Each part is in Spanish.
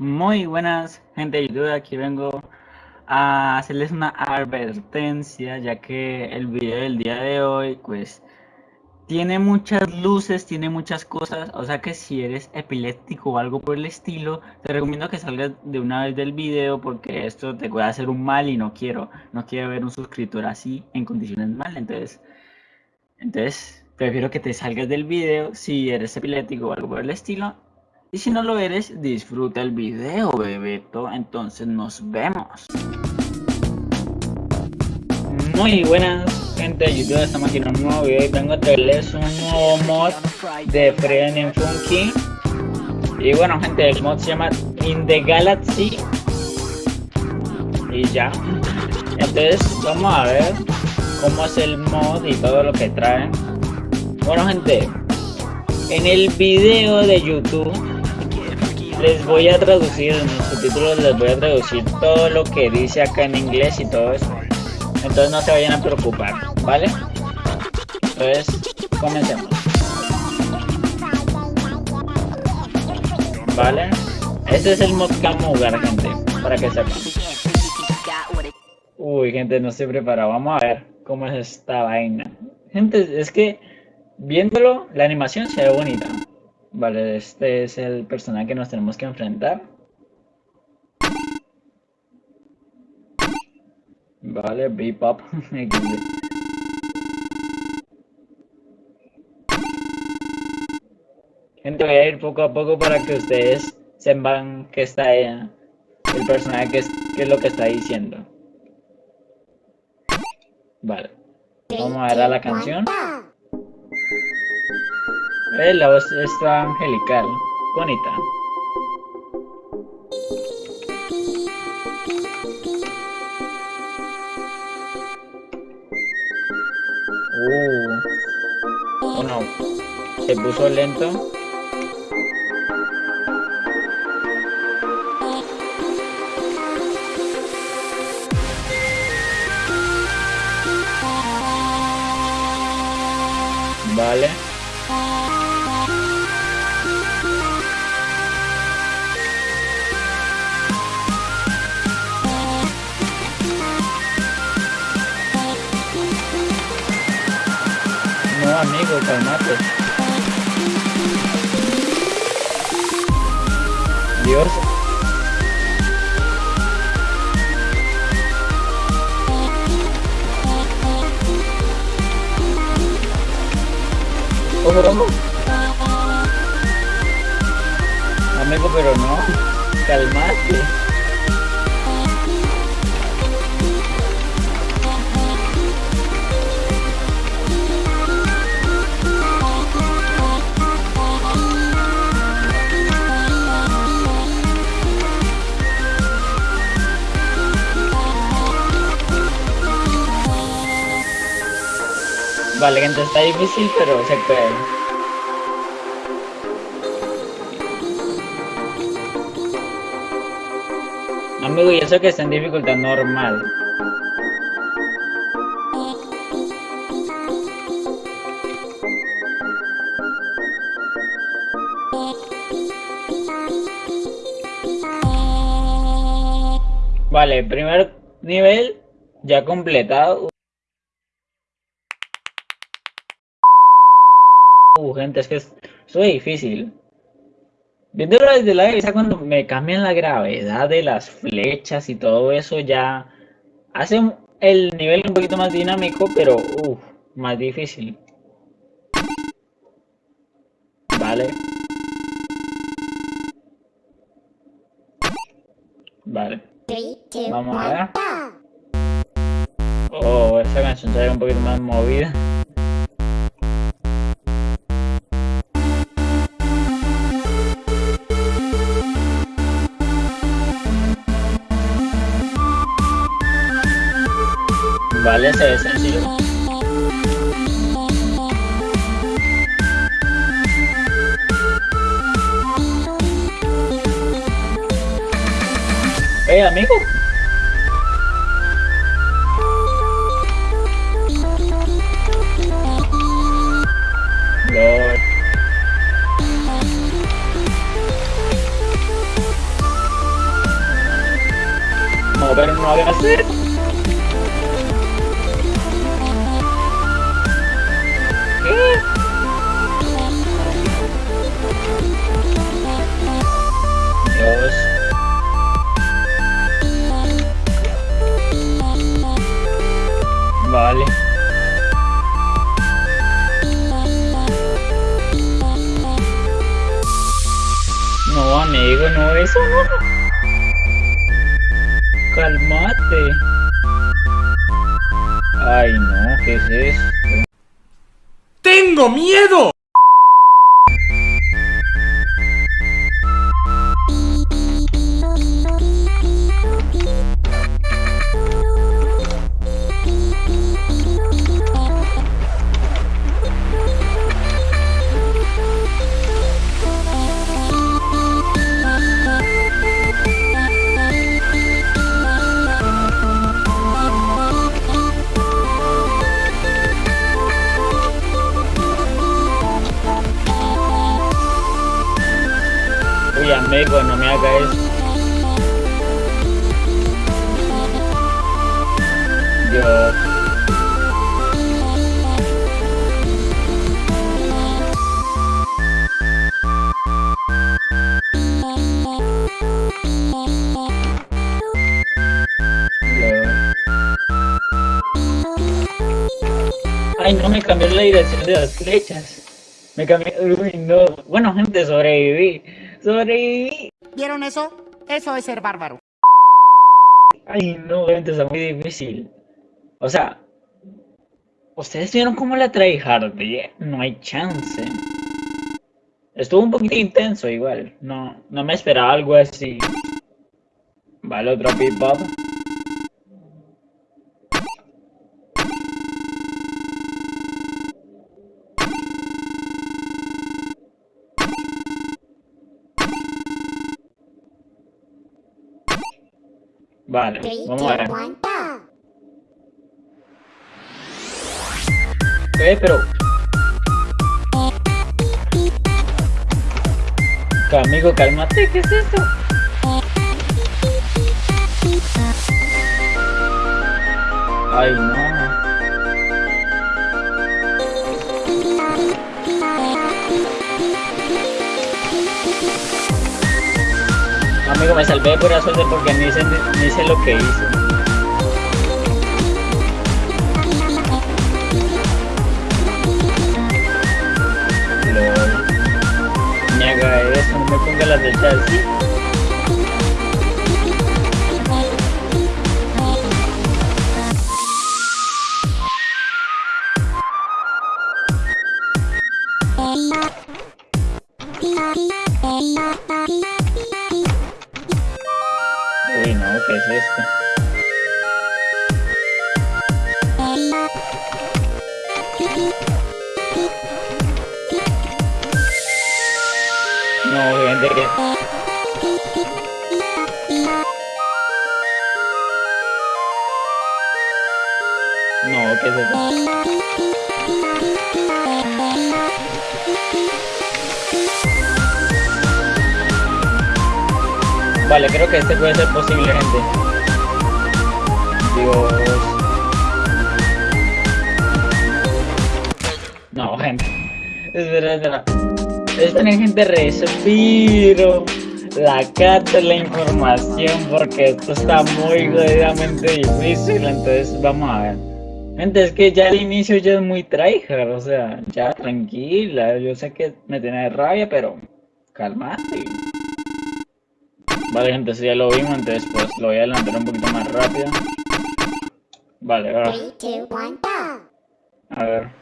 Muy buenas gente de YouTube, aquí vengo a hacerles una advertencia ya que el video del día de hoy pues tiene muchas luces, tiene muchas cosas, o sea que si eres epiléptico o algo por el estilo, te recomiendo que salgas de una vez del video porque esto te puede hacer un mal y no quiero, no quiero ver un suscriptor así en condiciones mal, entonces, entonces prefiero que te salgas del video si eres epiléptico o algo por el estilo y si no lo eres, disfruta el video, Bebeto. Entonces nos vemos. Muy buenas, gente de YouTube. Estamos aquí en un nuevo video y vengo a traerles un nuevo mod de Friend and Funky. Y bueno, gente, el mod se llama In the Galaxy. Y ya. Entonces, vamos a ver cómo es el mod y todo lo que trae. Bueno, gente, en el video de YouTube les voy a traducir, en los subtítulos les voy a traducir todo lo que dice acá en inglés y todo eso. Entonces no se vayan a preocupar, ¿vale? Entonces, comencemos. ¿Vale? Este es el mod Camugar, gente, para que sepan. Uy, gente, no estoy preparado. Vamos a ver cómo es esta vaina. Gente, es que viéndolo, la animación se ve bonita. Vale, este es el personaje que nos tenemos que enfrentar. Vale, Bebop. Gente, voy a ir poco a poco para que ustedes sepan que está ella, el personaje que es, es lo que está diciendo. Vale. Vamos a ver a la canción. Eh, la voz está angelical, bonita. Uh, bueno, se puso lento. Vale. Dios. Amigo, pero no. Calmate. Vale, gente, está difícil, pero se puede. Amigo, y eso que está en dificultad normal. Vale, primer nivel ya completado. Uh, gente, es que es, muy difícil. Viéndolo desde la cabeza, cuando me cambian la gravedad de las flechas y todo eso, ya hace el nivel un poquito más dinámico, pero uff, más difícil. Vale. Vale. Vamos a ver. Oh, esa canción se ve un poquito más movida. Vale, se ve sencillo. Eh, amigo. hagas eso. ¿Qué? Amigo, no, eso no. Calmate. Ay, no, ¿qué es esto? ¡Tengo miedo! Ay, no me cambió la dirección de las flechas. Me cambió. Uy, no. Bueno, gente, sobreviví. Sobreviví. ¿Vieron eso? Eso es ser bárbaro. Ay, no, gente, está muy difícil. O sea, ustedes vieron cómo la tryhardé. No hay chance. Estuvo un poquito intenso igual. No, no me esperaba algo así. Vale, otro pip-up. Vale, vamos a ver. Eh, pero... Amigo, cálmate, ¿qué es esto? Ay, no. Amigo, me salvé de pura suerte porque ni sé, ni lo que hice. Haga eso, no me ponga las flechas así. Vale, creo que este puede ser posible, gente. Dios. No, gente. Espera, espera. Esperen, gente, respiro. La cata la información porque esto está muy jodidamente difícil. Entonces, vamos a ver. Gente, es que ya al inicio ya es muy tryhard, o sea, ya tranquila. Yo sé que me tiene rabia, pero calmate. Vale, gente, si ya lo vimos, entonces pues lo voy a adelantar un poquito más rápido. Vale, ahora. A ver.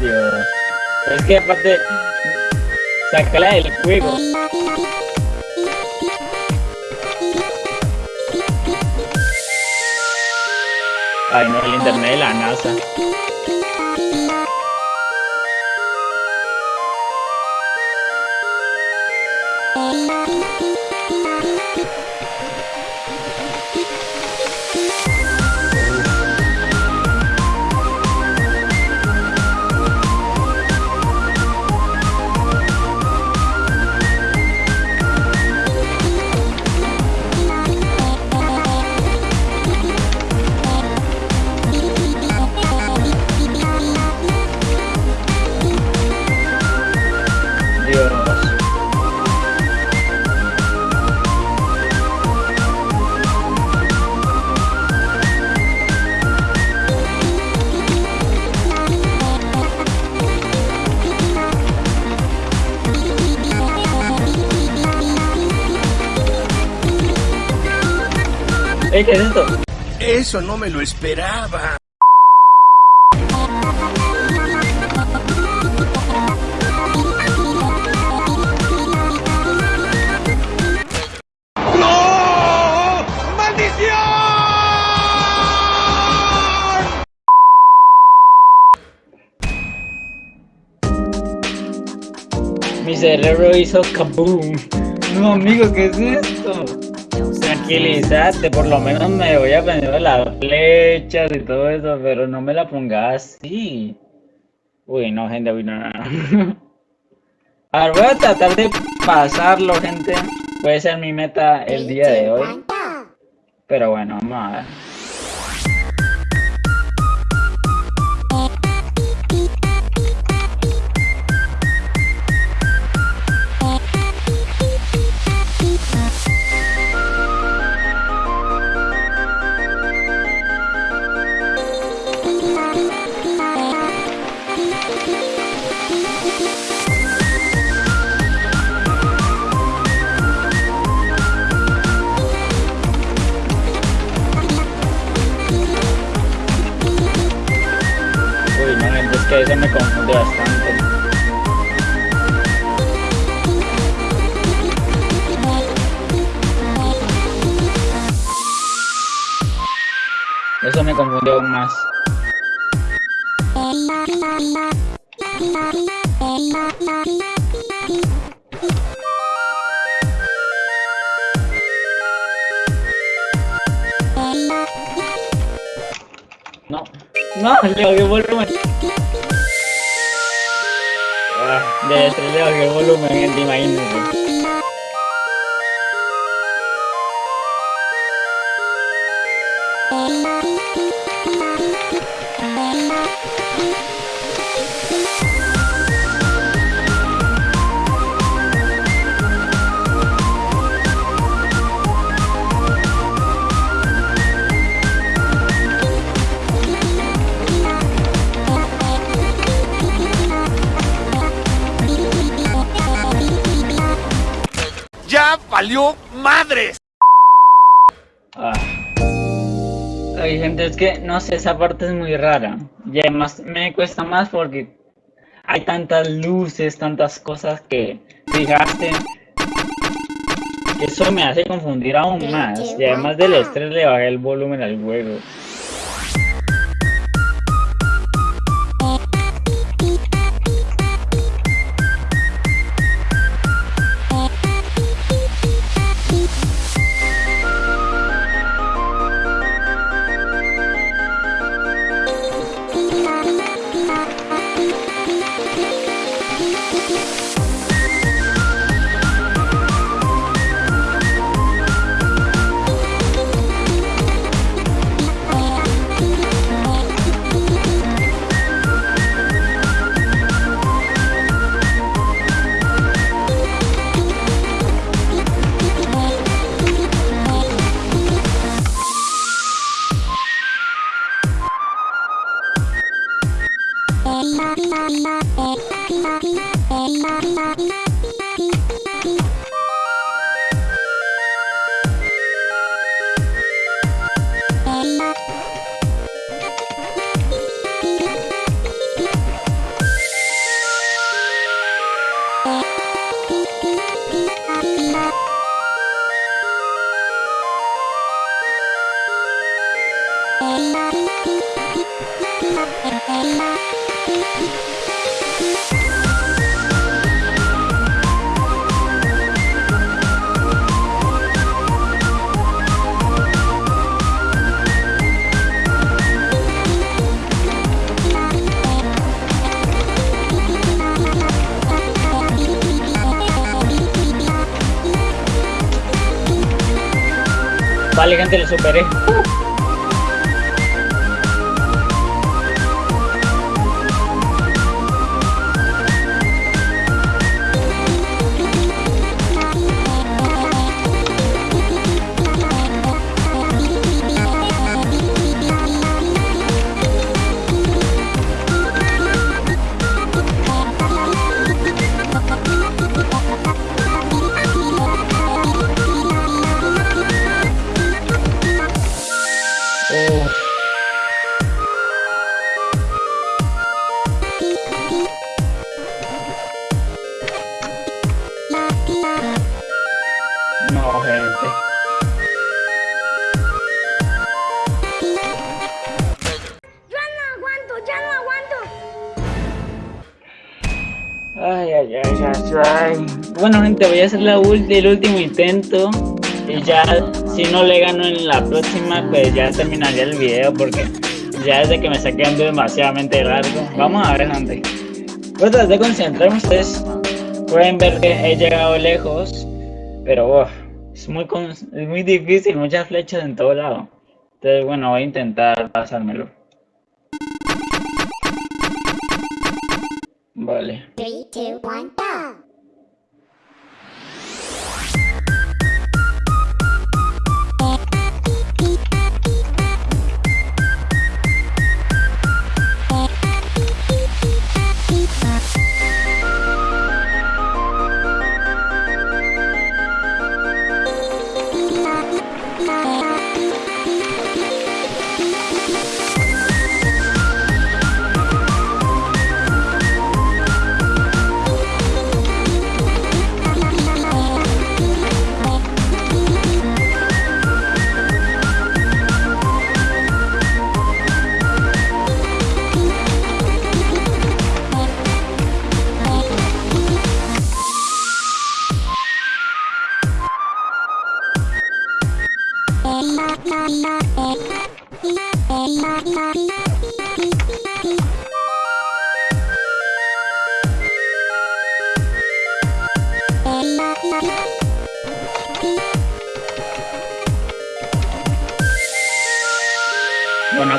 Dios. Es que aparte, sácala del juego. Ay, no, el internet de la NASA. ¿Qué es esto? Eso no me lo esperaba. ¡No! ¡Maldición! Mi cerebro hizo kaboom. No, amigo, ¿qué es esto? Tranquilízate, por lo menos me voy a aprender las flechas y todo eso, pero no me la pongas así. Uy, no, gente, uy, no, no, no. A ver, voy a tratar de pasarlo, gente. Puede ser mi meta el día de hoy. Pero bueno, vamos a ver. No, le bajé el volumen. Ah, de estrés le bajé el volumen, gente, imagínense. ¡Ya valió madres! Ah. Ay, gente, es que no sé, esa parte es muy rara. Y además me cuesta más porque hay tantas luces, tantas cosas que fijaste. que Eso me hace confundir aún más. Y además del estrés le bajé el volumen al juego. Vale, gente, lo superé. Ay, ay, ay. Bueno, gente, voy a hacer el último intento. Y ya, si no le gano en la próxima, pues ya terminaría el video porque ya desde que me está quedando demasiadamente largo. Vamos a ver, gente. Voy a de concentrarme. Ustedes pueden ver que he llegado lejos, pero uf, es, muy es muy difícil, muchas flechas en todo lado. Entonces, bueno, voy a intentar pasármelo. Vale. Three, two, one, go.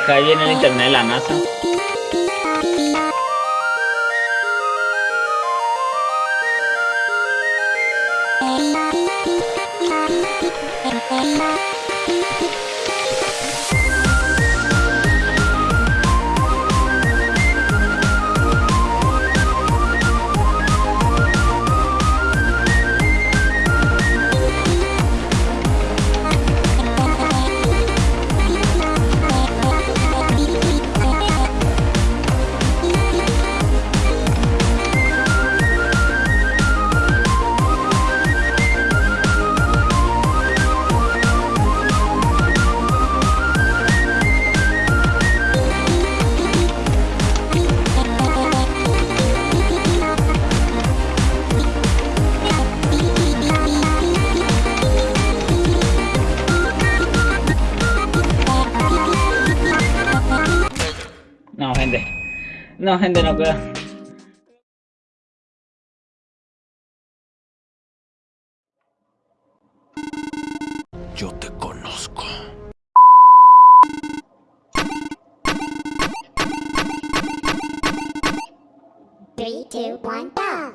Acá viene el internet de la NASA. No, gente, no puedo. Yo te conozco. Three, two, one, go.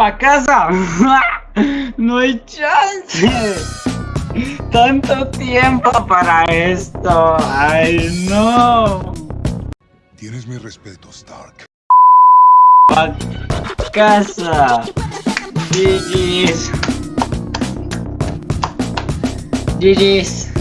¡Pa casa! ¡No hay chance! ¡Tanto tiempo para esto! ¡Ay, no! Tienes mi respeto, Stark. ¡Pa casa! GG's. GG's.